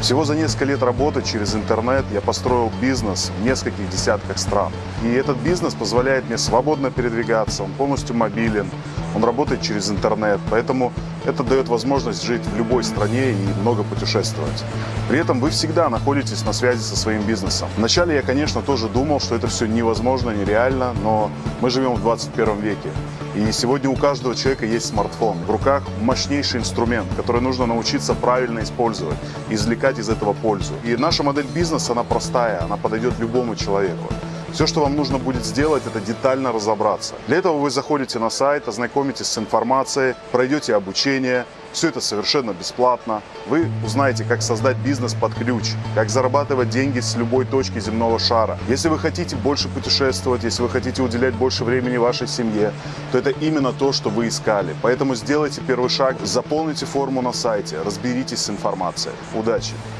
Всего за несколько лет работы через интернет я построил бизнес в нескольких десятках стран. И этот бизнес позволяет мне свободно передвигаться, он полностью мобилен, он работает через интернет, поэтому это дает возможность жить в любой стране и много путешествовать. При этом вы всегда находитесь на связи со своим бизнесом. Вначале я, конечно, тоже думал, что это все невозможно, нереально, но мы живем в 21 веке. И сегодня у каждого человека есть смартфон. В руках мощнейший инструмент, который нужно научиться правильно использовать, извлекать из этого пользу. И наша модель бизнеса, она простая, она подойдет любому человеку. Все, что вам нужно будет сделать, это детально разобраться. Для этого вы заходите на сайт, ознакомитесь с информацией, пройдете обучение. Все это совершенно бесплатно. Вы узнаете, как создать бизнес под ключ, как зарабатывать деньги с любой точки земного шара. Если вы хотите больше путешествовать, если вы хотите уделять больше времени вашей семье, то это именно то, что вы искали. Поэтому сделайте первый шаг, заполните форму на сайте, разберитесь с информацией. Удачи!